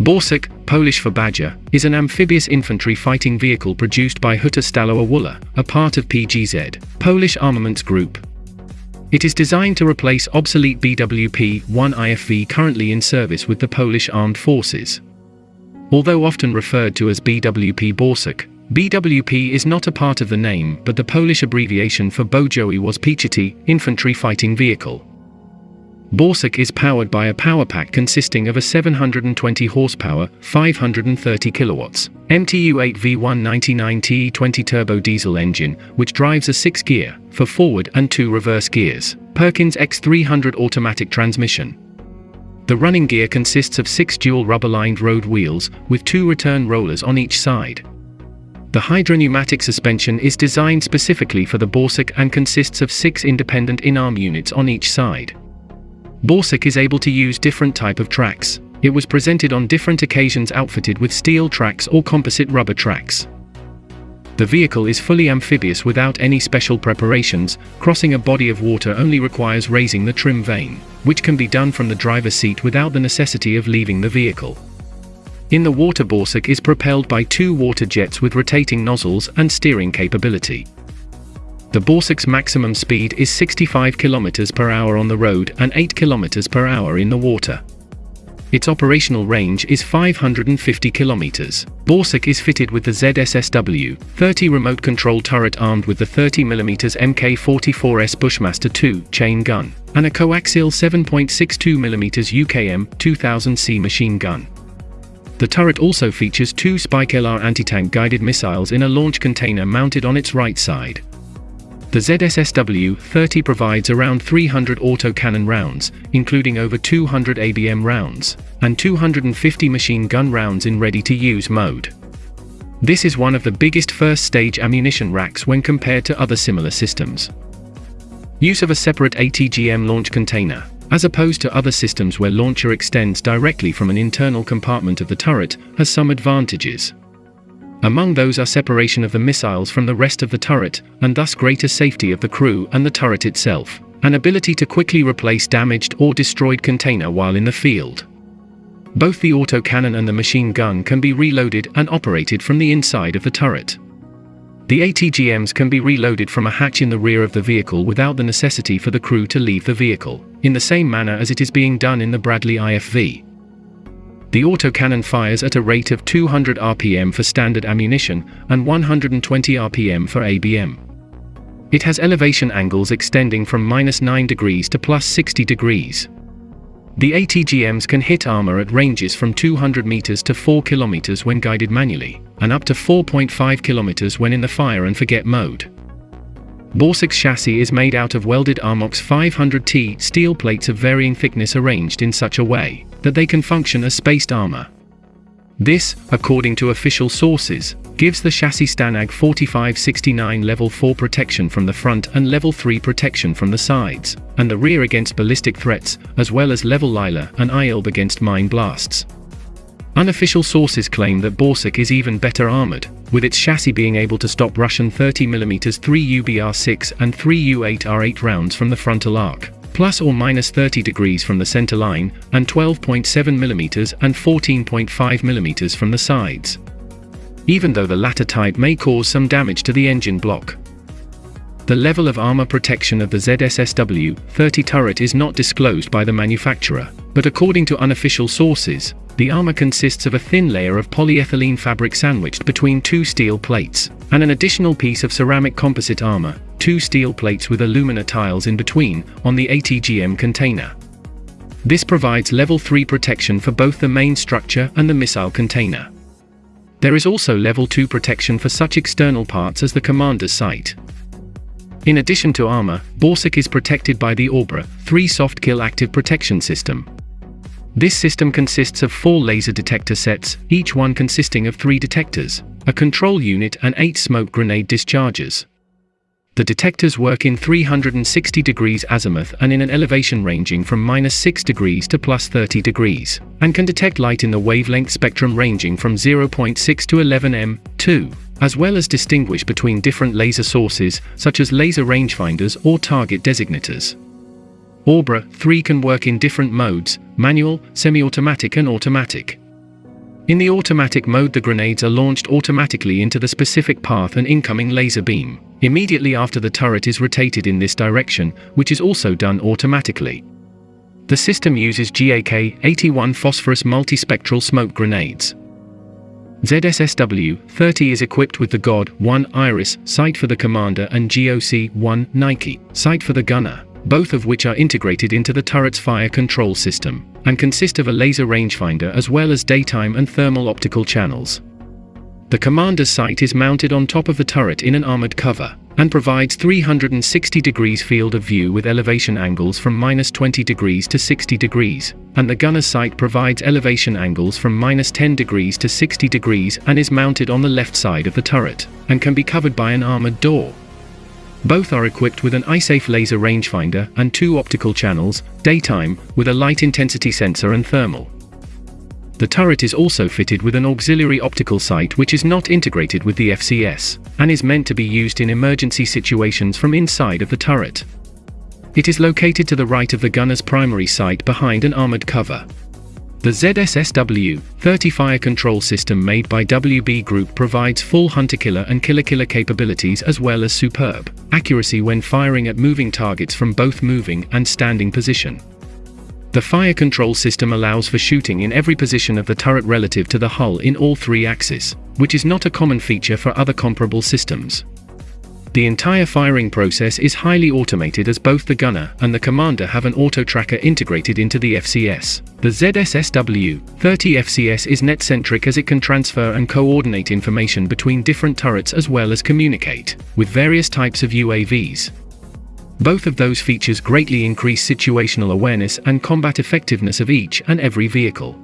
Borsuk, Polish for Badger, is an amphibious infantry fighting vehicle produced by Huta Stalowa Wola, a part of PGZ, Polish Armaments Group. It is designed to replace obsolete BWP-1 IFV currently in service with the Polish Armed Forces. Although often referred to as BWP Borsuk, BWP is not a part of the name but the Polish abbreviation for Bojowy Wóz Piechoty, Infantry Fighting Vehicle. Borsuk is powered by a power pack consisting of a 720 horsepower, 530 kilowatts, MTU-8 V199 TE20 turbo diesel engine, which drives a 6-gear, four forward and 2 reverse gears, Perkins X300 automatic transmission. The running gear consists of 6 dual rubber-lined road wheels, with 2 return rollers on each side. The hydropneumatic suspension is designed specifically for the Borsuk and consists of 6 independent in-arm units on each side. Borsuk is able to use different type of tracks. It was presented on different occasions outfitted with steel tracks or composite rubber tracks. The vehicle is fully amphibious without any special preparations, crossing a body of water only requires raising the trim vane, which can be done from the driver's seat without the necessity of leaving the vehicle. In the water Borsuk is propelled by two water jets with rotating nozzles and steering capability. The Borsuk's maximum speed is 65 km per hour on the road and 8 km per hour in the water. Its operational range is 550 km. Borsuk is fitted with the ZSSW 30 remote control turret armed with the 30mm Mk44S Bushmaster 2 chain gun and a coaxial 7.62mm UKM 2000C machine gun. The turret also features two Spike LR anti-tank guided missiles in a launch container mounted on its right side. The ZSSW-30 provides around 300 autocannon rounds, including over 200 ABM rounds, and 250 machine gun rounds in ready-to-use mode. This is one of the biggest first-stage ammunition racks when compared to other similar systems. Use of a separate ATGM launch container, as opposed to other systems where launcher extends directly from an internal compartment of the turret, has some advantages. Among those are separation of the missiles from the rest of the turret, and thus greater safety of the crew and the turret itself, an ability to quickly replace damaged or destroyed container while in the field. Both the autocannon and the machine gun can be reloaded and operated from the inside of the turret. The ATGMs can be reloaded from a hatch in the rear of the vehicle without the necessity for the crew to leave the vehicle, in the same manner as it is being done in the Bradley IFV. The autocannon fires at a rate of 200 rpm for standard ammunition and 120 rpm for ABM. It has elevation angles extending from minus 9 degrees to plus 60 degrees. The ATGMs can hit armor at ranges from 200 meters to 4 kilometers when guided manually, and up to 4.5 kilometers when in the fire and forget mode. Borsuk's chassis is made out of welded Armox 500T steel plates of varying thickness arranged in such a way that they can function as spaced armor. This, according to official sources, gives the chassis Stanag 4569 level 4 protection from the front and level 3 protection from the sides, and the rear against ballistic threats, as well as level Lila and ILB against mine blasts. Unofficial sources claim that Borsuk is even better armored, with its chassis being able to stop Russian 30mm 3 UBR6 and 3 UBR8 rounds from the frontal arc, plus or minus 30 degrees from the center line, and 12.7mm and 14.5mm from the sides. Even though the latter type may cause some damage to the engine block. The level of armor protection of the ZSSW-30 turret is not disclosed by the manufacturer, but according to unofficial sources, the armor consists of a thin layer of polyethylene fabric sandwiched between two steel plates, and an additional piece of ceramic composite armor, two steel plates with alumina tiles in between, on the ATGM container. This provides level 3 protection for both the main structure and the missile container. There is also level 2 protection for such external parts as the commander's sight. In addition to armor, Borsuk is protected by the Obra 3 Soft Kill Active Protection System, this system consists of four laser detector sets, each one consisting of three detectors, a control unit and eight smoke grenade dischargers. The detectors work in 360 degrees azimuth and in an elevation ranging from minus 6 degrees to plus 30 degrees, and can detect light in the wavelength spectrum ranging from 0.6 to 11 m2, as well as distinguish between different laser sources, such as laser rangefinders or target designators. Obra 3 can work in different modes, manual, semi-automatic and automatic. In the automatic mode the grenades are launched automatically into the specific path and incoming laser beam, immediately after the turret is rotated in this direction, which is also done automatically. The system uses GAK-81 phosphorus multispectral smoke grenades. ZSSW-30 is equipped with the GOD-1 Iris sight for the commander and GOC-1 Nike sight for the gunner, both of which are integrated into the turret's fire control system and consist of a laser rangefinder as well as daytime and thermal optical channels. The commander's sight is mounted on top of the turret in an armored cover, and provides 360 degrees field of view with elevation angles from minus 20 degrees to 60 degrees, and the gunner's sight provides elevation angles from minus 10 degrees to 60 degrees and is mounted on the left side of the turret, and can be covered by an armored door. Both are equipped with an eye-safe laser rangefinder and two optical channels, daytime, with a light intensity sensor and thermal. The turret is also fitted with an auxiliary optical sight which is not integrated with the FCS, and is meant to be used in emergency situations from inside of the turret. It is located to the right of the gunner's primary sight behind an armored cover. The ZSSW-30 fire control system made by WB Group provides full hunter-killer and killer-killer capabilities as well as superb accuracy when firing at moving targets from both moving and standing position. The fire control system allows for shooting in every position of the turret relative to the hull in all three axes, which is not a common feature for other comparable systems. The entire firing process is highly automated as both the gunner and the commander have an auto tracker integrated into the FCS. The ZSSW-30 FCS is net-centric as it can transfer and coordinate information between different turrets as well as communicate with various types of UAVs. Both of those features greatly increase situational awareness and combat effectiveness of each and every vehicle.